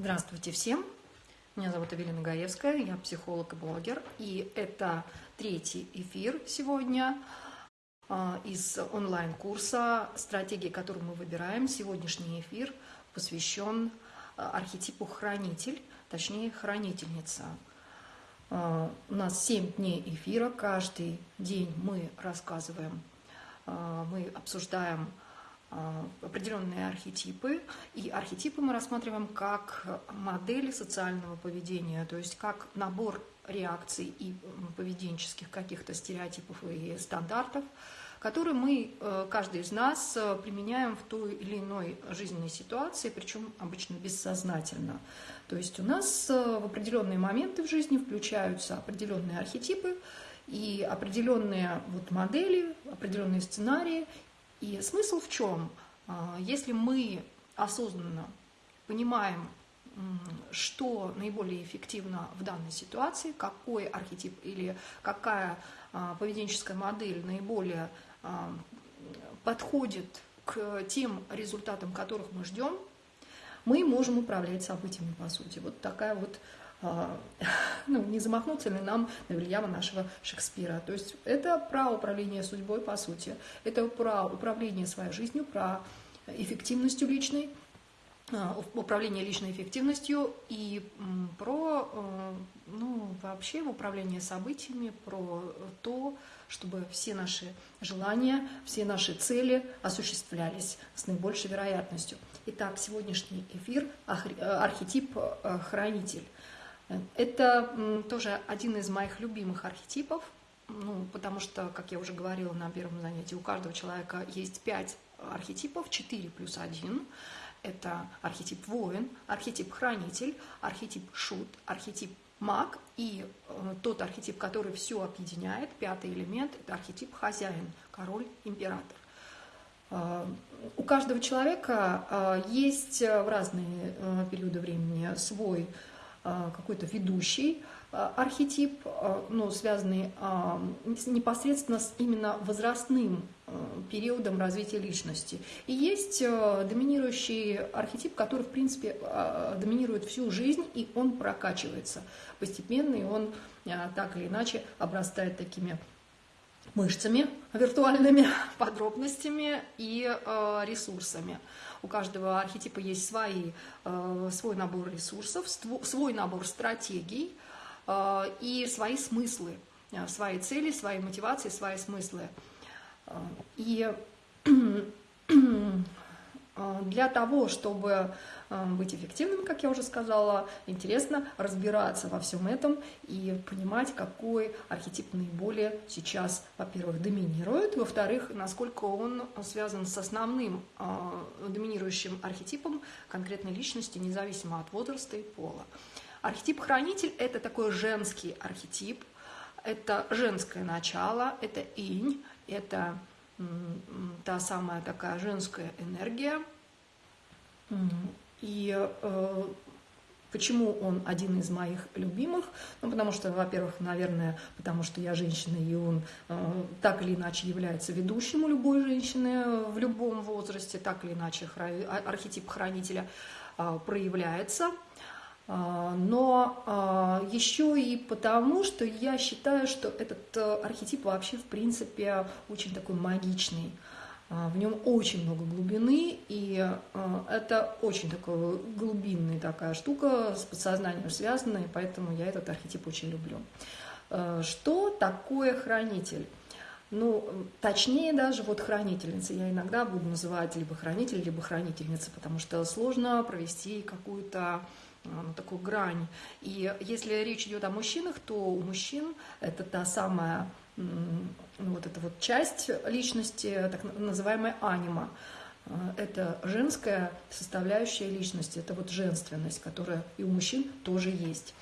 Здравствуйте всем! Меня зовут Эвелина Гаевская, я психолог и блогер. И это третий эфир сегодня а, из онлайн-курса «Стратегии, которую мы выбираем». Сегодняшний эфир посвящен а, архетипу «хранитель», точнее «хранительница». А, у нас 7 дней эфира, каждый день мы рассказываем, мы обсуждаем определенные архетипы, и архетипы мы рассматриваем как модели социального поведения, то есть как набор реакций и поведенческих каких-то стереотипов и стандартов, которые мы, э, каждый из нас, э, применяем в той или иной жизненной ситуации, причем обычно бессознательно. То есть у нас э, в определенные моменты в жизни включаются определенные архетипы, и определенные вот модели, определенные сценарии, и смысл в чем? А, если мы осознанно понимаем, что наиболее эффективно в данной ситуации, какой архетип или какая а, поведенческая модель наиболее а, подходит к тем результатам, которых мы ждем, мы можем управлять событиями, по сути. Вот такая вот ну, не замахнуться ли нам на Вильяма нашего Шекспира. То есть это про управление судьбой, по сути. Это про управление своей жизнью, про эффективностью личной, а, управление личной эффективностью и про, э, ну, вообще управление событиями, про то, чтобы все наши желания, все наши цели осуществлялись с наибольшей вероятностью. Итак, сегодняшний эфир – архетип э, «Хранитель». Это тоже один из моих любимых архетипов, ну, потому что, как я уже говорила на первом занятии, у каждого человека есть пять архетипов, 4 плюс 1. Это архетип воин, архетип хранитель, архетип шут, архетип маг и э, тот архетип, который все объединяет, пятый элемент, это архетип хозяин, король, император. Э, у каждого человека э, есть в разные периоды времени свой какой-то ведущий а, архетип, а, ну, связанный непосредственно с именно возрастным периодом развития личности. И есть доминирующий архетип, который, в принципе, доминирует всю жизнь, и он прокачивается постепенно, и он так или иначе обрастает такими мышцами виртуальными, подробностями и ресурсами. У каждого архетипа есть свои, э, свой набор ресурсов, свой набор стратегий э, и свои смыслы, э, свои цели, свои мотивации, свои смыслы. И для того, чтобы Э, быть эффективным, как я уже сказала, интересно разбираться во всем этом и понимать, какой архетип наиболее сейчас, во-первых, доминирует, во-вторых, насколько он связан с основным э, доминирующим архетипом конкретной личности, независимо от возраста и пола. Архетип хранитель – это такой женский архетип, это женское начало, это инь, это та самая такая женская энергия, и э, почему он один из моих любимых? Ну, потому что, во-первых, наверное, потому что я женщина, и он э, так или иначе является ведущим у любой женщины в любом возрасте, так или иначе. А, архетип хранителя э, проявляется. Э, но э, еще и потому, что я считаю, что этот э, архетип вообще, в принципе, очень такой магичный. А, в нем очень много глубины, и а, это очень такая глубинная такая штука, с подсознанием связанная, поэтому я этот архетип очень люблю. А, что такое хранитель? Ну, точнее даже вот хранительница. Я иногда буду называть либо хранитель, либо хранительница, потому что сложно провести какую-то ну, такую грань. И если речь идет о мужчинах, то у мужчин это та самая ну, вот эта вот часть личности, так называемая анима. Э, это женская составляющая личности, это вот женственность, которая и у мужчин тоже есть.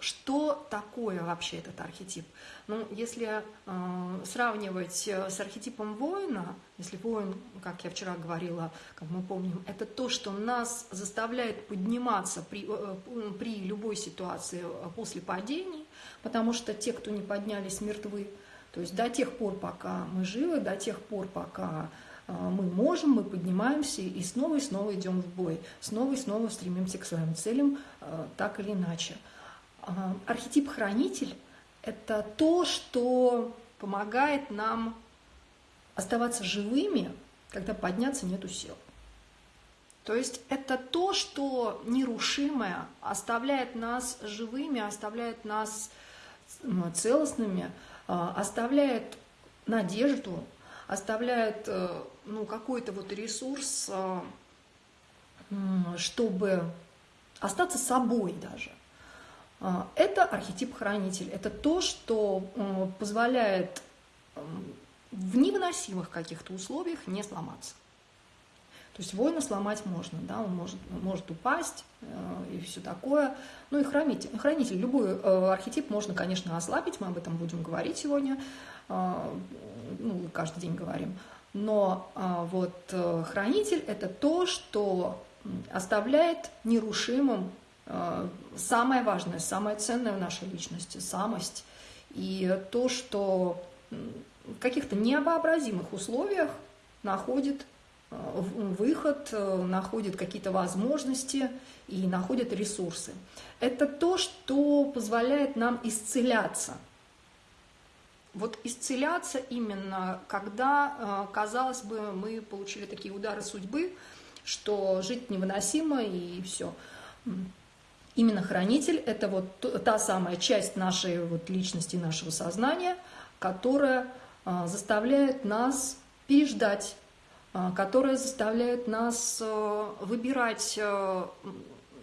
Что такое вообще этот архетип? Ну, если э, сравнивать с архетипом воина, если воин, как я вчера говорила, как мы помним, это то, что нас заставляет подниматься при, э, при любой ситуации э, после падений, потому что те, кто не поднялись, мертвы. То есть до тех пор, пока мы живы, до тех пор, пока мы можем, мы поднимаемся и снова и снова идем в бой, снова и снова стремимся к своим целям, так или иначе. Архетип хранитель – это то, что помогает нам оставаться живыми, когда подняться нету сил. То есть это то, что нерушимое оставляет нас живыми, оставляет нас целостными, а, оставляет надежду, оставляет э, ну, какой-то вот ресурс, а, чтобы остаться собой даже. А, это архетип хранитель. Это то, что позволяет в невыносимых каких-то условиях не сломаться. То есть воина сломать можно, да, он может, может упасть э, и все такое. Ну и хранитель, хранитель, любой э, архетип можно, конечно, ослабить, мы об этом будем говорить сегодня, э, ну, каждый день говорим. Но э, вот э, хранитель – это то, что оставляет нерушимым э, самое важное, самое ценное в нашей личности – самость. И то, что в каких-то невообразимых условиях находит Э, выход, э, находит какие-то возможности и находит ресурсы. Это то, что позволяет нам исцеляться. Вот исцеляться именно, когда, э, казалось бы, мы получили такие удары судьбы, что жить невыносимо и все. Именно хранитель – это вот та самая часть нашей вот личности, нашего сознания, которая заставляет нас переждать а, которая заставляет нас э, выбирать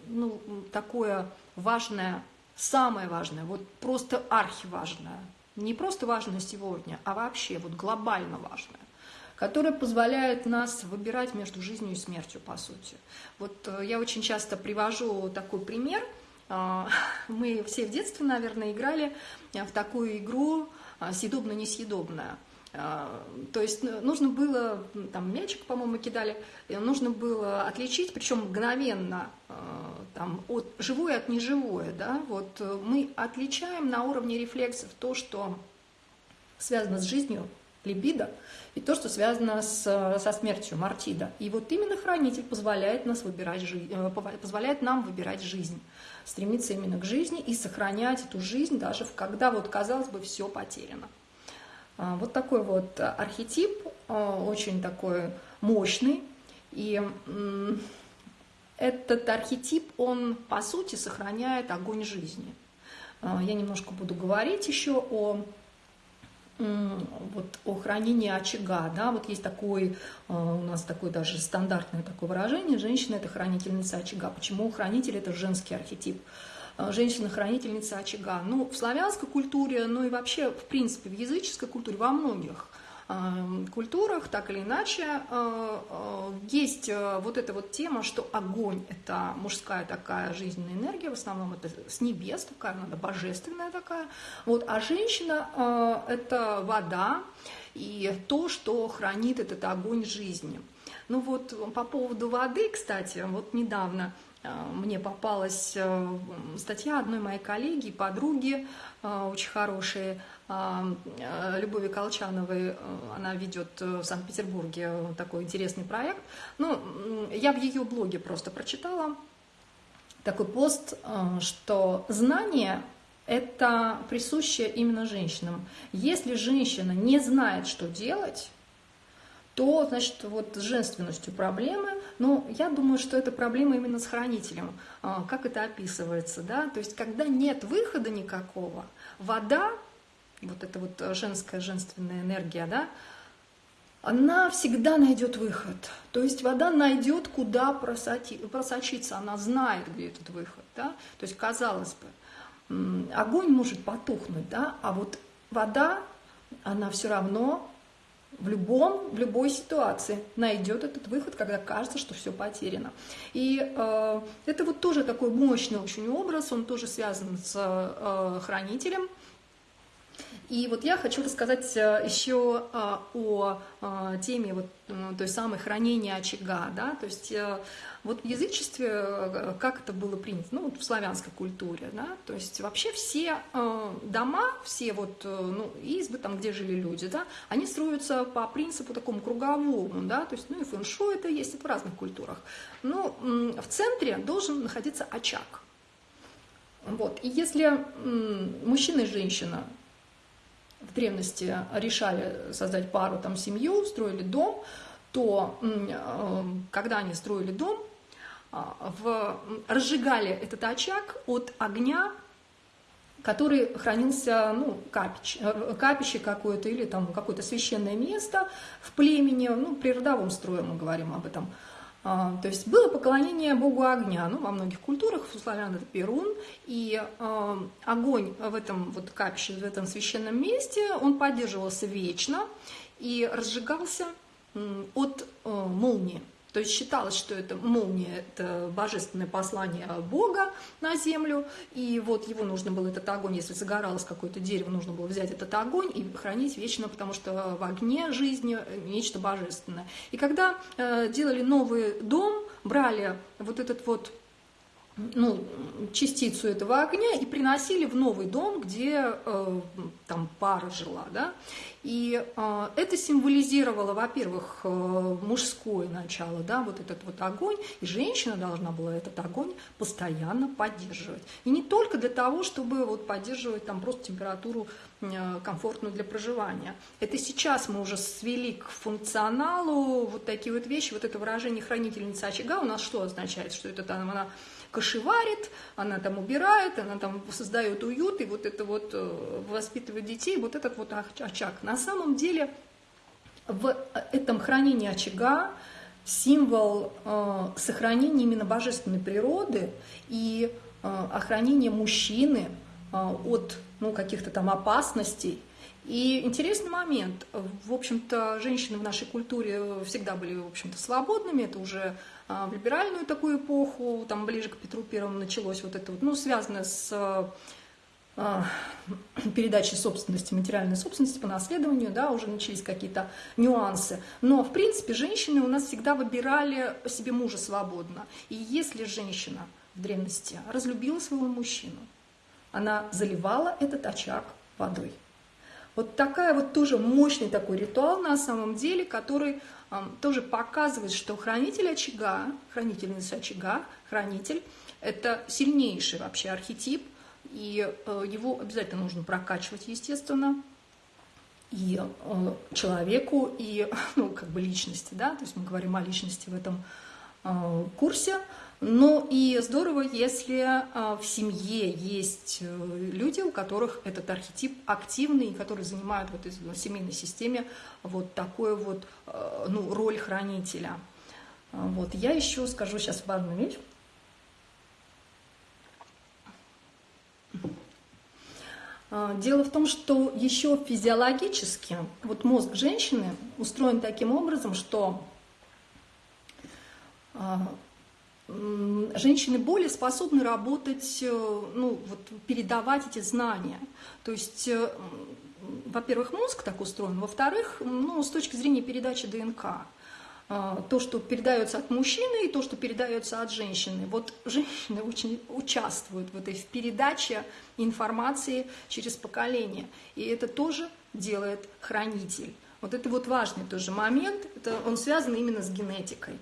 ну, такое важное, самое важное, вот просто архиважное, не просто важное сегодня, а вообще вот глобально важное которое позволяет нас выбирать между жизнью и смертью, по сути. Вот э, я очень часто привожу такой пример. А, мы все в детстве, наверное, играли в такую игру «Съедобно-несъедобное». А, то есть ну, нужно было, там мячик, по-моему, кидали, нужно было отличить, причем мгновенно, там, от живое от неживое, да, вот э, мы отличаем на уровне рефлексов то, что связано с жизнью, либидо, и то, что связано с, со смертью, мартида. И вот именно хранитель позволяет, нас выбирать жизнь, э, позволяет нам выбирать жизнь, стремиться именно к жизни и сохранять эту жизнь, даже когда, вот, казалось бы, все потеряно. А, вот такой вот архетип, а, очень такой мощный. И этот архетип, он по сути сохраняет огонь жизни. А, я немножко буду говорить еще о вот о хранении очага, да, вот есть такой, у нас такое даже стандартное такое выражение, женщина это хранительница очага. Почему хранитель это женский архетип? Э, женщина-хранительница очага. Ну, в славянской культуре, ну и вообще, в принципе, в языческой культуре, во многих э, культурах, так или иначе, э, есть вот эта вот тема, что огонь – это мужская такая жизненная энергия, в основном это с небес такая, надо божественная такая, вот, а женщина – это вода и то, что хранит этот огонь жизни. Ну вот по поводу воды, кстати, вот недавно – Э, мне попалась э, статья одной моей коллеги, подруги, э, очень хорошей, Любови Колчановой, она ведет в Санкт-Петербурге такой интересный проект. Ну, я в ее блоге просто прочитала такой пост, что знание – это присуще именно женщинам. Если женщина не знает, что делать, то, значит, вот с женственностью проблемы, но я думаю, что это проблема именно с хранителем. А, как это описывается, да? То есть, когда нет выхода никакого, вода, вот эта вот женская, женственная энергия, да, она всегда найдет выход. То есть вода найдет, куда просочиться, она знает, где этот выход. Да? То есть, казалось бы, огонь может потухнуть, да? а вот вода, она все равно в любом, в любой ситуации найдет этот выход, когда кажется, что все потеряно. И э, это вот тоже такой мощный очень образ, он тоже связан с э, хранителем. И вот я хочу рассказать э, еще э, о э, теме вот той самой хранения очага, да, то есть вот в язычестве как это было принято, ну вот в славянской культуре, да, то есть вообще все дома, все вот ну, избы там, где жили люди, да, они строятся по принципу такому круговому, да, то есть ну и фэншу это есть это в разных культурах, но в центре должен находиться очаг, вот, и если мужчина и женщина в древности решали создать пару, там, семью, строили дом, то э, когда они строили дом, а, в, разжигали этот очаг от огня, который хранился, ну, капич, э, капище какое-то или там какое-то священное место в племени, ну, при родовом строе мы говорим об этом – то есть было поклонение богу огня, ну, во многих культурах, у славян это Перун, и э, огонь в этом вот капище, в этом священном месте, он поддерживался вечно и разжигался от э, молнии. То есть считалось, что это молния, это божественное послание Бога на землю, и вот его нужно было, этот огонь, если загоралось какое-то дерево, нужно было взять этот огонь и хранить вечно, потому что в огне жизни нечто божественное. И когда э, делали новый дом, брали вот этот вот ну, частицу этого огня и приносили в новый дом, где э, там пара жила, да, и э, это символизировало, во-первых, э, мужское начало, да, вот этот вот огонь, и женщина должна была этот огонь постоянно поддерживать, и не только для того, чтобы вот поддерживать там просто температуру э, комфортную для проживания. Это сейчас мы уже свели к функционалу вот такие вот вещи, вот это выражение хранительница очага у нас что означает, что это там она кошеварит, она там убирает, она там создает уют, и вот это вот э, воспитывает детей, вот этот вот очаг. На самом деле в этом хранении очага символ э, сохранения именно божественной природы и э, охранения мужчины э, от ну, каких-то там опасностей. И интересный момент. В общем-то, женщины в нашей культуре всегда были, в общем-то, свободными. Это уже а, в либеральную такую эпоху, там ближе к Петру Первому началось вот это вот, ну, связанное с а, передачей собственности, материальной собственности по наследованию, да, уже начались какие-то нюансы. Но, в принципе, женщины у нас всегда выбирали себе мужа свободно. И если женщина в древности разлюбила своего мужчину, она заливала этот очаг водой. Вот такая вот тоже мощный такой ритуал на самом деле, который тоже показывает, что хранитель очага, хранительница очага, хранитель, это сильнейший вообще архетип, и э, его обязательно нужно прокачивать, естественно, и э, человеку, и ну, как бы личности, да, то есть мы говорим о личности в этом э, курсе, ну и здорово, если а, в семье есть э, люди, у которых этот архетип активный, которые занимают в этой семейной системе вот такую вот э, ну, роль хранителя. А, вот. Я еще скажу сейчас важную вещь. А, дело в том, что еще физиологически вот мозг женщины устроен таким образом, что женщины более способны работать, э, ну, вот, передавать эти знания. То есть, э, во-первых, мозг так устроен, во-вторых, ну, с точки зрения передачи ДНК. Э, то, что передается от мужчины и то, что передается от женщины. Вот женщины очень участвуют в этой в передаче информации через поколение. И это тоже делает хранитель. Вот это вот важный тоже момент, это, он связан именно с генетикой.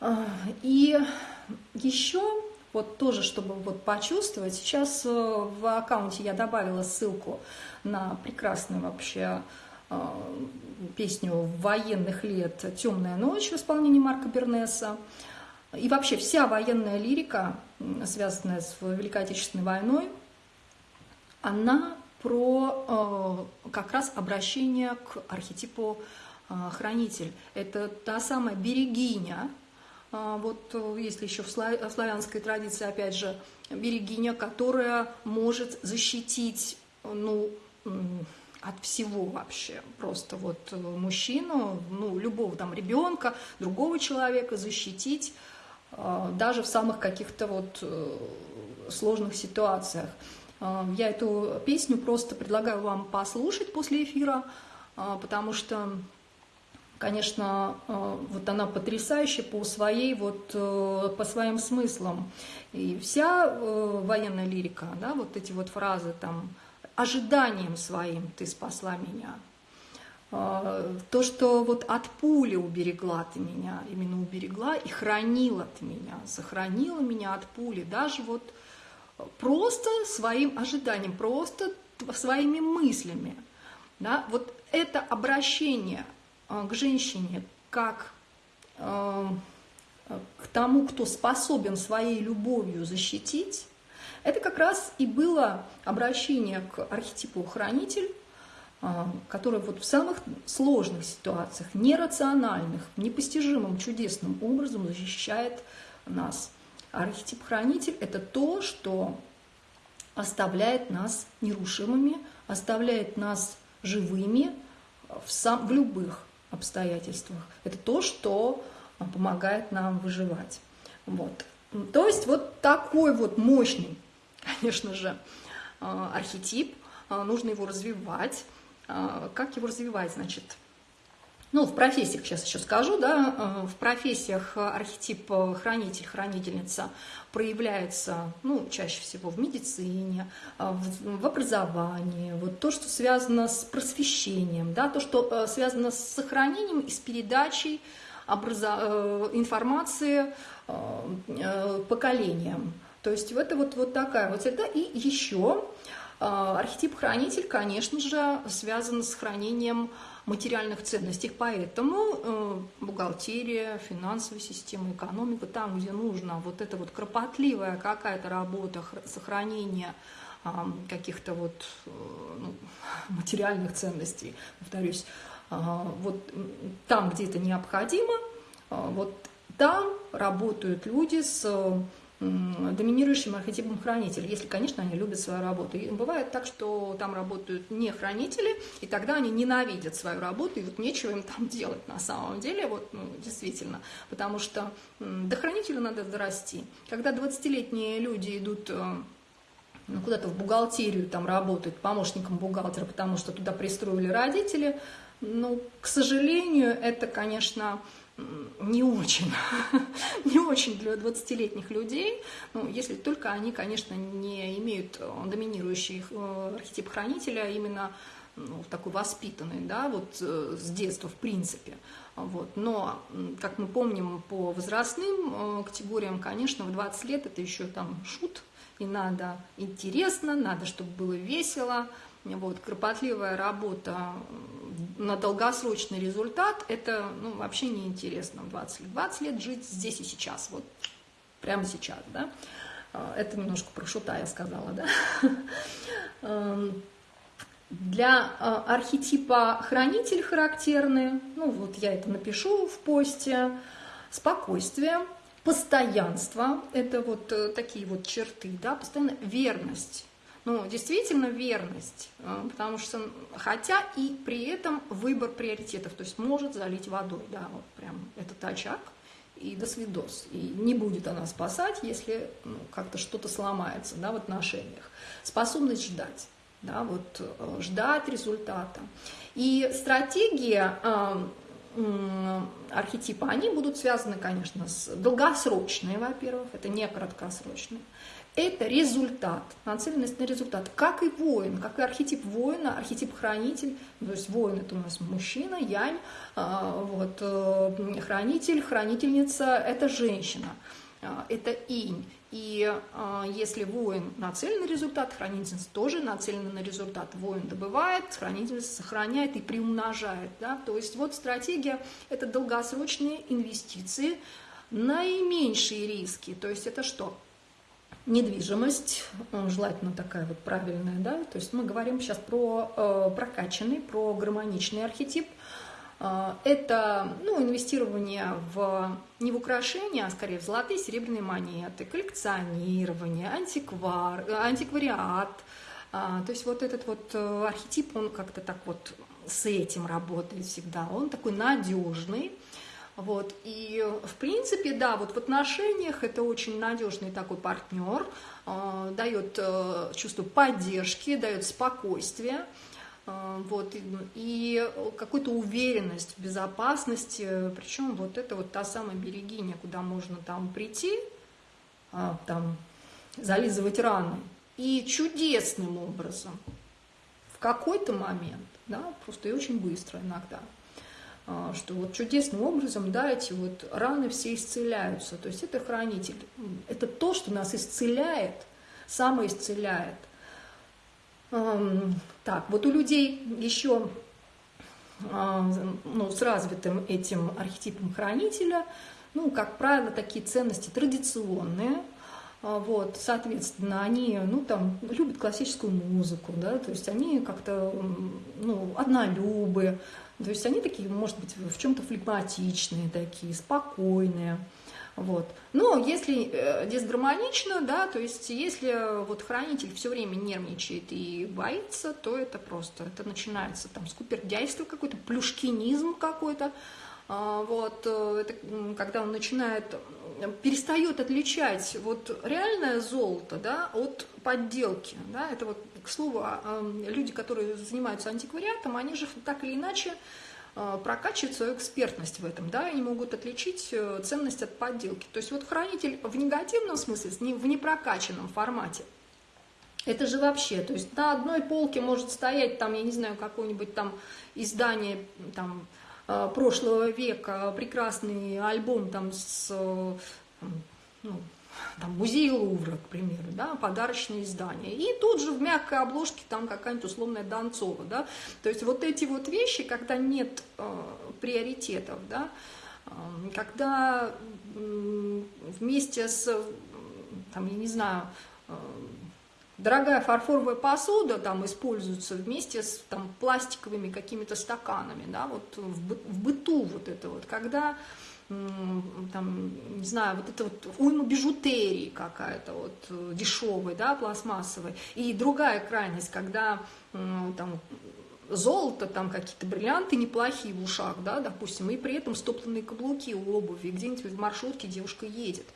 А, и еще вот тоже, чтобы вот почувствовать, сейчас э, в аккаунте я добавила ссылку на прекрасную вообще э, песню военных лет «Темная ночь» в исполнении Марка Бернеса. И вообще вся военная лирика, связанная с Великой Отечественной войной, она про э, как раз обращение к архетипу хранитель. Это та самая берегиня, а, вот э, если еще в славянской традиции, опять же, берегиня, которая может защитить, ну, от всего вообще. Просто вот э, мужчину, ну, любого там ребенка, другого человека защитить а, даже в самых каких-то вот э, сложных ситуациях. Я эту песню просто предлагаю вам послушать после эфира, потому что, конечно, вот она потрясающая по своей вот по своим смыслам. И вся военная лирика, да, вот эти вот фразы там ожиданием своим ты спасла меня. То, что вот от пули уберегла ты меня, именно уберегла и хранила ты меня, сохранила меня от пули, даже вот просто своим ожиданием, просто своими мыслями. Да? Вот это обращение к женщине как а, к тому, кто способен своей любовью защитить, это как раз и было обращение к архетипу хранитель, а, который вот в самых сложных ситуациях, нерациональных, непостижимым, чудесным образом защищает нас. Архетип хранитель – это то, что оставляет нас нерушимыми, оставляет нас живыми в, сам, в любых обстоятельствах. Это то, что помогает нам выживать. Вот. То есть вот такой вот мощный, конечно же, а, архетип, а, нужно его развивать. Как его развивать, значит, ну, в профессиях сейчас еще скажу, да, э, в профессиях архетип э, хранитель, хранительница проявляется, ну, чаще всего в медицине, э, в образовании, вот то, что связано с просвещением, да, то, что связано с сохранением и с передачей образа... информации поколениям. То есть это вот, вот такая вот среда. И еще архетип хранитель, конечно же, связан с хранением материальных ценностей. Поэтому э, бухгалтерия, финансовая система, экономика, там, где нужно вот эта вот кропотливая какая-то работа сохранения э, каких-то вот э, ну, материальных ценностей, повторюсь, э, вот там, где это необходимо, вот там работают люди с доминирующим архетипом хранителя, если, конечно, они любят свою работу. И бывает так, что там работают не хранители, и тогда они ненавидят свою работу, и вот нечего им там делать на самом деле, вот, ну, действительно, потому что до хранителя надо дорасти. Когда 20-летние люди идут э, ну, куда-то в бухгалтерию там работают помощником бухгалтера, потому что туда пристроили родители, ну, к сожалению, это, конечно, не очень, не очень для 20-летних людей, ну, если только они, конечно, не имеют э, доминирующий э, архетип хранителя, а именно ну, такой воспитанный, да, вот э, с детства в принципе. Вот. Но, как мы помним, по возрастным категориям, конечно, в 20 лет это еще там шут, и надо интересно, надо, чтобы было весело, вот, кропотливая работа на долгосрочный результат, это ну, вообще неинтересно в 20 лет. 20 лет жить здесь и сейчас, вот прямо сейчас, да. А, это немножко про шута я сказала, да. Эм, для а, архетипа хранитель характерны, ну вот я это напишу в посте, спокойствие, постоянство, это вот э, такие вот черты, да, постоянно верность, ну, действительно верность, э, потому что, хотя и при этом выбор приоритетов, то есть может залить водой, да, вот прям этот очаг, и до свидос. И не будет она спасать, если ну, как-то что-то сломается да, в отношениях. Способность ждать, да, вот, э, ждать результата. И стратегии э, архетипа, они будут связаны, конечно, с долгосрочной, во-первых, это не краткосрочные это результат, нацеленность на результат. Как и воин, как и архетип воина, архетип хранитель, то есть воин это у нас мужчина, янь, а, вот, э, хранитель, хранительница это женщина, а, это инь. И а, если воин нацелен на результат, хранительница тоже нацелена на результат. Воин добывает, хранительница сохраняет и приумножает. Да? То есть вот стратегия – это долгосрочные инвестиции, наименьшие риски. То есть это что? Недвижимость, желательно такая вот правильная, да, то есть мы говорим сейчас про э, прокачанный, про гармоничный архетип. Э, это ну, инвестирование в, не в украшения, а скорее в золотые серебряные монеты, коллекционирование, антиквар, антиквариат. Э, то есть вот этот вот э, архетип, он как-то так вот с этим работает всегда. Он такой надежный, Вот. И, в принципе, да, вот в отношениях это очень надежный такой партнер, э, дает э, чувство поддержки, дает спокойствие, э, вот, и, и какую-то уверенность в безопасности, причем вот это вот та самая берегиня, куда можно там прийти, э, там зализывать раны, и чудесным образом в какой-то момент, да, просто и очень быстро иногда – что вот чудесным образом, да, эти вот раны все исцеляются. То есть это хранитель. Это то, что нас исцеляет, самоисцеляет. Так, вот у людей еще а, ну, с развитым этим архетипом хранителя, ну, как правило, такие ценности традиционные, а, вот, соответственно, они, ну, там, любят классическую музыку, да, то есть они как-то, ну, однолюбы, то есть они такие, может быть, в чем-то флегматичные такие, спокойные. Вот. Но если э, дисгармонично, да, то есть если вот хранитель все время нервничает и боится, то это просто, это начинается там скупердяйство какой-то, плюшкинизм какой-то, а, вот, э, это когда он начинает, перестает отличать вот реальное золото, да, от подделки, да, это вот, к слову, а, люди, которые занимаются антиквариатом, они же так или иначе а, прокачивают свою экспертность в этом, да, они могут отличить э, ценность от подделки. То есть вот хранитель в негативном смысле, в непрокачанном формате, это же вообще, то есть на одной полке может стоять там, я не знаю, какое-нибудь там издание, там, Э, прошлого века прекрасный альбом там с э, ну, там, музей Лувра, к примеру, да, подарочное издание. И тут же в мягкой обложке там какая-нибудь условная Донцова, да. То есть вот эти вот вещи, когда нет э, приоритетов, да, э, когда э, вместе с, там, я не знаю, э, Дорогая фарфоровая посуда там используется вместе с там, пластиковыми какими-то стаканами, да, вот в, в быту вот это вот, когда там, не знаю, вот это вот уйма бижутерии какая-то вот э, дешевой, да, пластмассовой. И другая крайность, когда там золото, там какие-то бриллианты неплохие в ушах, да, допустим, и при этом стопленные каблуки у обуви, где-нибудь в маршрутке девушка едет.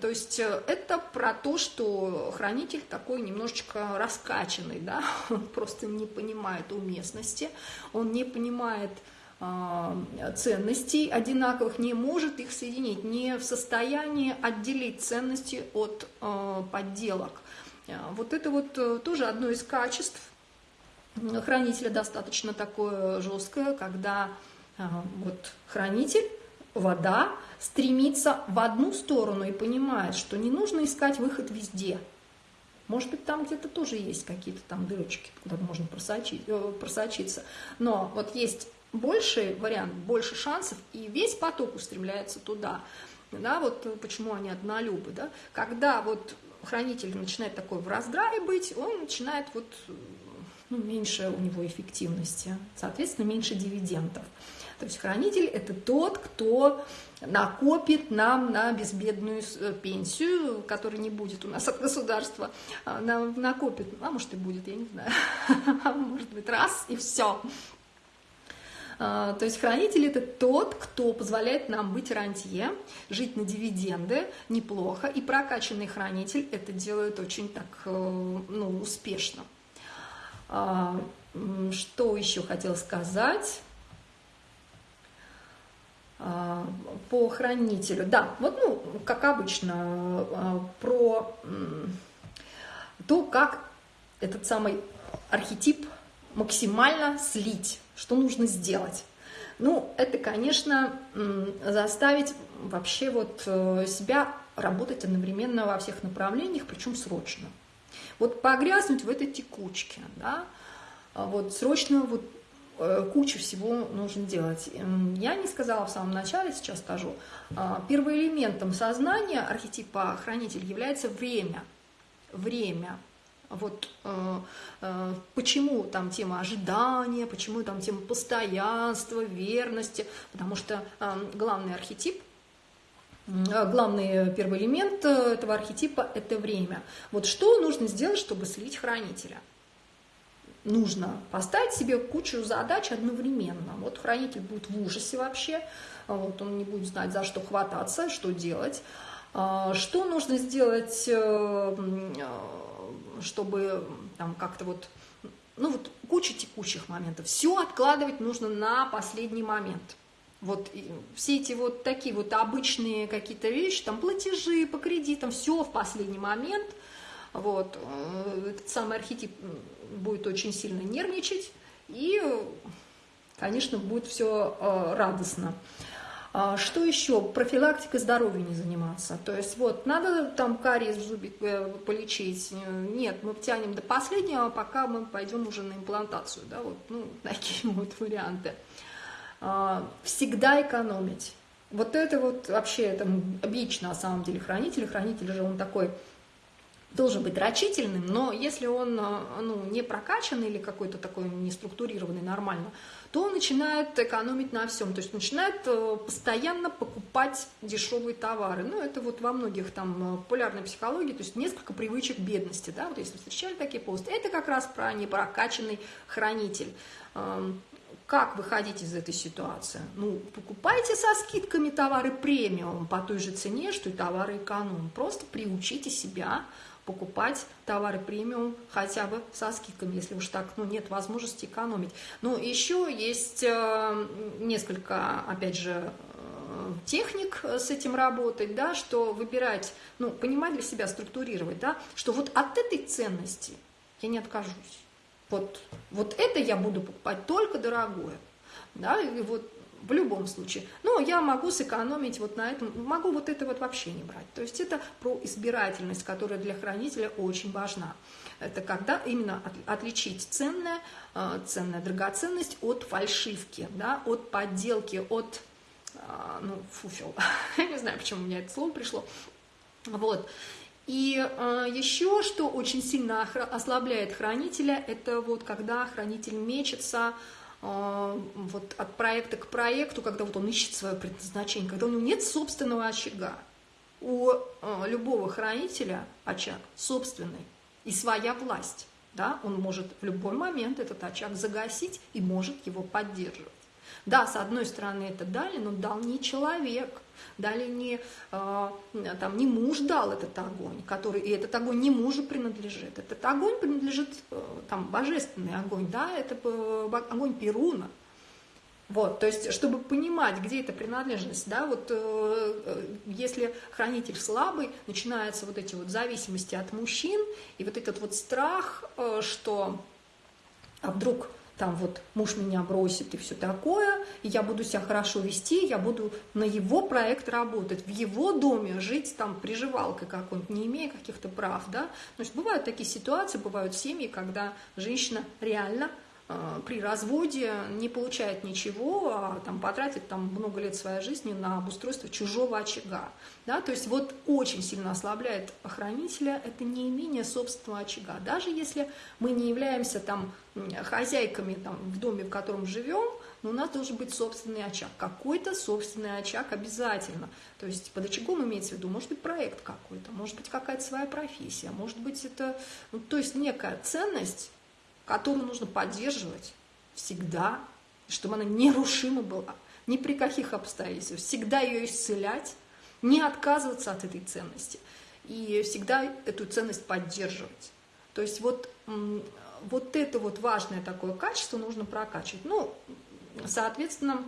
То есть э, это про то, что хранитель такой немножечко раскачанный, да, он просто не понимает уместности, он не понимает ценностей одинаковых, не может их соединить, не в состоянии отделить ценности от э, подделок. Вот это вот тоже одно из качеств хранителя достаточно такое жесткое, когда вот хранитель вода стремится в одну сторону и понимает, что не нужно искать выход везде. Может быть, там где-то тоже есть какие-то там дырочки, куда можно просочить, э, просочиться. Но вот есть больший вариант, больше шансов, и весь поток устремляется туда. Да, вот почему они однолюбы. Да? Когда вот хранитель начинает такой в раздрае быть, он начинает вот ну, меньше у него эффективности, соответственно, меньше дивидендов. То есть хранитель – это тот, кто накопит нам на безбедную э, пенсию, которая не будет у нас от государства, а, накопит, а может и будет, я не знаю, может быть раз и все. А, то есть хранитель – это тот, кто позволяет нам быть рантье, жить на дивиденды неплохо, и прокачанный хранитель это делает очень так э, ну, успешно. А, что еще хотел сказать? А, по хранителю. Да, вот, ну, как обычно, про то, как этот самый архетип максимально слить, что нужно сделать. Ну, это, конечно, заставить вообще вот э, себя работать одновременно во всех направлениях, причем срочно. Вот погрязнуть в этой текучке, да, вот срочно вот Э, кучу всего нужно делать. Я не сказала в самом начале, сейчас скажу. А, первоэлементом сознания архетипа хранитель является время. Время. Вот э, э, почему там тема ожидания, почему там тема постоянства, верности, потому что э, главный архетип э, главный первый элемент этого архетипа – это время. Вот что нужно сделать, чтобы слить хранителя? нужно поставить себе кучу задач одновременно. Вот хранитель будет в ужасе вообще, вот он не будет знать, за что хвататься, что делать. Что нужно сделать, э, э, чтобы там как-то вот, ну вот куча текущих моментов. Все откладывать нужно на последний момент. Вот все эти вот такие вот обычные какие-то вещи, там платежи по кредитам, все в последний момент. Вот, э, этот самый архетип будет очень сильно нервничать, и, конечно, будет все радостно. А, что еще? Профилактикой здоровья не заниматься. То есть вот надо там кариес в зубе э, полечить. Нет, мы тянем до последнего, пока мы пойдем уже на имплантацию. Да, вот, ну, такие вот варианты. А, всегда экономить. Вот это вот вообще, это бич на самом деле хранителя. Хранитель же он такой должен быть рачительным, но если он ну, не прокачанный или какой-то такой не структурированный нормально, то начинает экономить на всем, то есть начинает э, постоянно покупать дешевые товары. Ну, это вот во многих там э, популярной психологии, то есть несколько привычек бедности, да, вот если встречали такие посты, это как раз про непрокачанный хранитель. Эм, как выходить из этой ситуации? Ну, покупайте со скидками товары премиум по той же цене, что и товары эконом. Просто приучите себя покупать товары премиум хотя бы со скидками, если уж так ну, нет возможности экономить. Ну, еще есть э, несколько, опять же, э, техник с этим работать, да, что выбирать, ну, понимать для себя, структурировать, да, что вот от этой ценности я не откажусь. Вот, вот это я буду покупать только дорогое. Да, и вот в любом случае. Но я могу сэкономить вот на этом, могу вот это вот вообще не брать. То есть это про избирательность, которая для хранителя очень важна. Это когда именно отличить ценное, э, ценная драгоценность от фальшивки, да, от подделки, от, э, ну, фуфел. Я не знаю, почему у меня это слово пришло. Вот. И э, еще, что очень сильно ослабляет хранителя, это вот когда хранитель мечется, вот от проекта к проекту, когда вот он ищет свое предназначение, когда у него нет собственного очага. У а, любого хранителя очаг собственный и своя власть. Да? Он может в любой момент этот очаг загасить и может его поддерживать. Да, с одной стороны это дали, но дал не человек, дали не, э, там, не муж дал этот огонь, который, и этот огонь не мужу принадлежит. Этот огонь принадлежит, э, там, божественный огонь, да, это э, огонь Перуна. Вот, то есть, чтобы понимать, где эта принадлежность, да, вот э, если хранитель слабый, начинаются вот эти вот зависимости от мужчин, и вот этот вот страх, э, что а вдруг там вот муж меня бросит и все такое, и я буду себя хорошо вести, я буду на его проект работать, в его доме жить там приживалкой какой-нибудь, не имея каких-то прав, да. То есть бывают такие ситуации, бывают семьи, когда женщина реально при разводе не получает ничего, а там, потратит там, много лет своей жизни на обустройство чужого очага. Да? То есть вот очень сильно ослабляет охранителя это неимение собственного очага. Даже если мы не являемся там, хозяйками там, в доме, в котором живем, но у нас должен быть собственный очаг. Какой-то собственный очаг обязательно. То есть под очагом имеется в виду, может быть, проект какой-то, может быть, какая-то своя профессия, может быть, это, ну, то есть некая ценность, которую нужно поддерживать всегда, чтобы она нерушима была, ни при каких обстоятельствах, всегда ее исцелять, не отказываться от этой ценности и всегда эту ценность поддерживать. То есть вот, вот это вот важное такое качество нужно прокачивать. Ну, соответственно,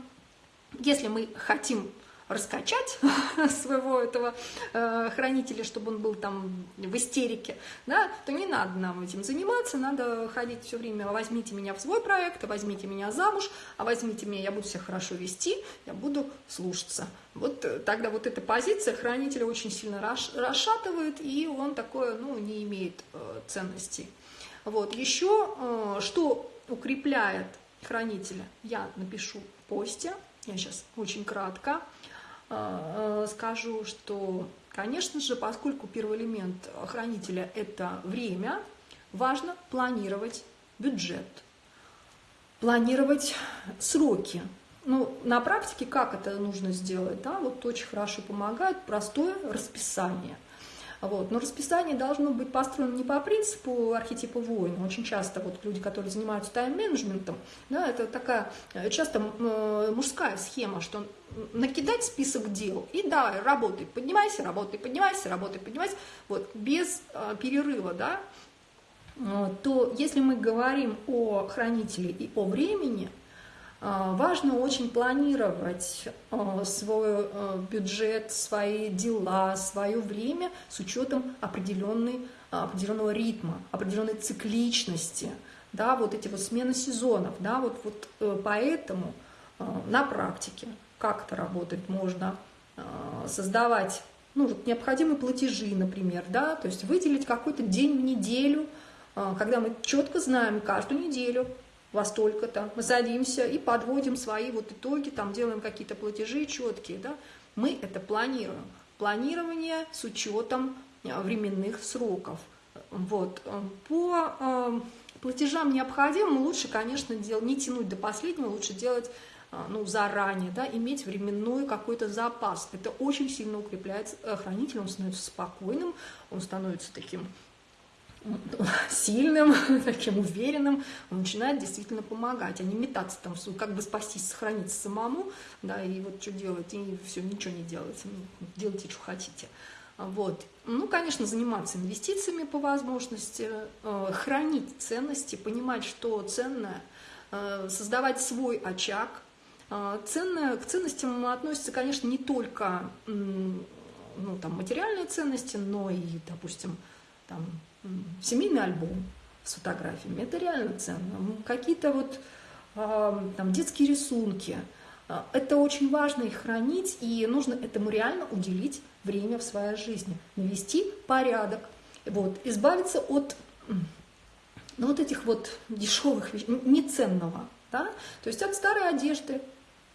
если мы хотим раскачать своего этого э, хранителя, чтобы он был там в истерике, да, то не надо нам этим заниматься, надо ходить все время, возьмите меня в свой проект, возьмите меня замуж, а возьмите меня, я буду себя хорошо вести, я буду слушаться. Вот э, тогда вот эта позиция хранителя очень сильно расшатывает, и он такое, ну, не имеет э, ценности. Вот, еще э, что укрепляет хранителя, я напишу в посте, я сейчас очень кратко. А, а, скажу, что, конечно же, поскольку первый элемент хранителя – это время, важно планировать бюджет, планировать сроки. Ну, на практике как это нужно сделать? Да? Вот очень хорошо помогает простое расписание. Вот. Но расписание должно быть построено не по принципу архетипа воина. Очень часто вот люди, которые занимаются тайм-менеджментом, да, это такая э, часто э, мужская схема, что накидать список дел и давай, работай, поднимайся, работай, поднимайся, работай, поднимайся, вот, без э, перерыва, да, э, то если мы говорим о хранителе и о времени, важно очень планировать а, свой а, бюджет, свои дела, свое время с учетом определенной, определенного ритма, определенной цикличности, да, вот эти вот смены сезонов, да, вот, вот э, поэтому на практике как это работает, можно создавать ну, вот необходимые платежи, например, да, то есть выделить какой-то день в неделю, когда мы четко знаем каждую неделю, во столько-то, мы садимся и подводим свои вот итоги, там делаем какие-то платежи четкие, да, мы это планируем. Планирование с учетом э, временных сроков. Вот. Э, по э, платежам необходимым лучше, конечно, дел, не тянуть до последнего, лучше делать ну, заранее, да, иметь временной какой-то запас. Это очень сильно укрепляет хранителя, он становится спокойным, он становится таким сильным, таким уверенным, он начинает действительно помогать, а не метаться там, как бы спастись, сохраниться самому, да, и вот что делать, и все, ничего не делать, ну, делайте, что хотите. Вот. Ну, конечно, заниматься инвестициями по возможности, э, хранить ценности, понимать, что ценное, э, создавать свой очаг. Э, ценное, к ценностям относятся, конечно, не только ну, там, материальные ценности, но и, допустим, там, семейный альбом с фотографиями, это реально ценно. Какие-то вот там, детские рисунки, а, это очень важно их хранить, и нужно этому реально уделить время в своей жизни, навести порядок, вот, избавиться от ну, вот этих вот дешевых вещей, неценного, да, то есть от старой одежды,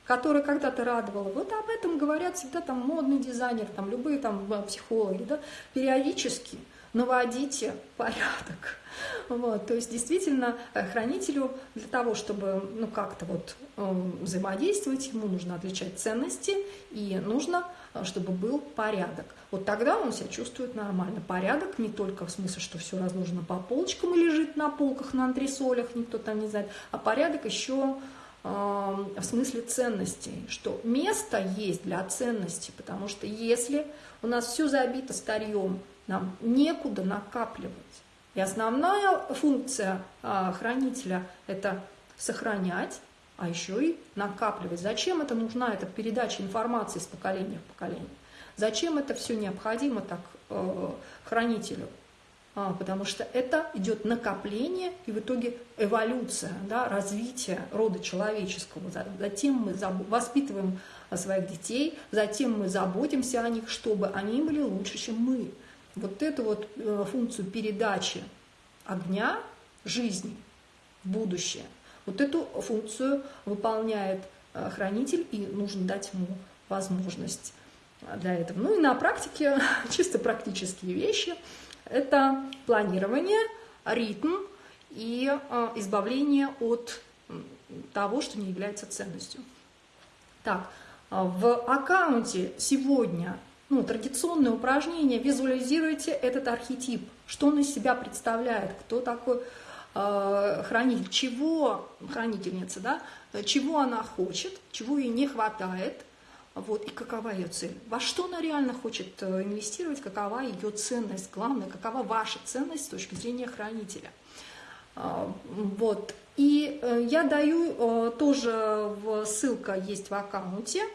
которая когда-то радовала. Вот об этом говорят всегда там модный дизайнер, там любые там психологи, да, периодически – наводите порядок. Вот, то есть действительно э, хранителю для того, чтобы ну, как-то вот э, взаимодействовать, ему нужно отличать ценности и нужно, э, чтобы был порядок. Вот тогда он себя чувствует нормально. Порядок не только в смысле, что все разложено по полочкам и лежит на полках, на антресолях, никто там не знает, а порядок еще в смысле ценностей, что место есть для ценностей, потому что если у нас все забито старьем, нам некуда накапливать. И основная функция а, хранителя – это сохранять, а еще и накапливать. Зачем это нужна эта передача информации с поколения в поколение? Зачем это все необходимо так э, хранителю? А, потому что это идет накопление и в итоге эволюция, да, развитие рода человеческого. Затем мы воспитываем своих детей, затем мы заботимся о них, чтобы они были лучше, чем мы вот эту вот э, функцию передачи огня жизни будущее, вот эту функцию выполняет э, хранитель, и нужно дать ему возможность для этого. Ну и на практике чисто практические вещи – это планирование, ритм и э, избавление от того, что не является ценностью. Так, в аккаунте сегодня ну, традиционное упражнение, визуализируйте этот архетип, что он из себя представляет, кто такой э, хранитель, чего хранительница, да, чего она хочет, чего ей не хватает, вот, и какова ее цель. Во что она реально хочет э, инвестировать, какова ее ценность, главное, какова ваша ценность с точки зрения хранителя. Э, вот. И э, я даю тоже, ссылка есть в аккаунте, а,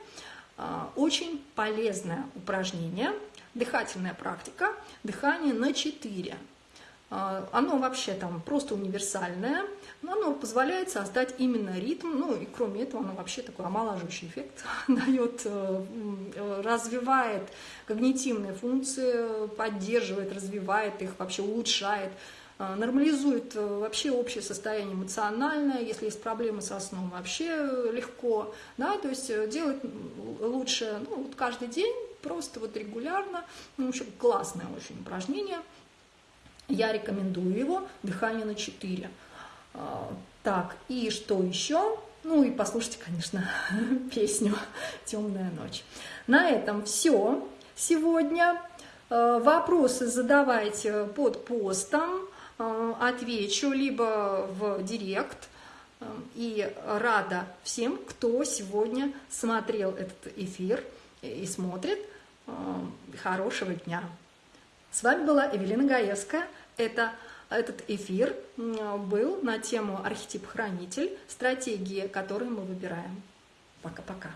очень полезное упражнение, дыхательная практика, дыхание на 4. А, оно вообще там просто универсальное, но оно позволяет создать именно ритм, ну и кроме этого оно вообще такой омолаживающий эффект дает, э, развивает когнитивные функции, поддерживает, развивает их, вообще улучшает. А, нормализует э, вообще общее состояние эмоциональное, если есть проблемы со сном, вообще легко, да, то есть э, делать лучше ну, вот каждый день, просто вот регулярно, ну, в общем, классное очень упражнение, я рекомендую его, дыхание на 4. А, так, и что еще? Ну и послушайте, конечно, песню «Темная ночь». На этом все сегодня. Вопросы задавайте под постом, отвечу либо в директ. И рада всем, кто сегодня смотрел этот эфир и смотрит. Хорошего дня! С вами была Эвелина Гаевская. Это, этот эфир был на тему архетип-хранитель, стратегии, которые мы выбираем. Пока-пока.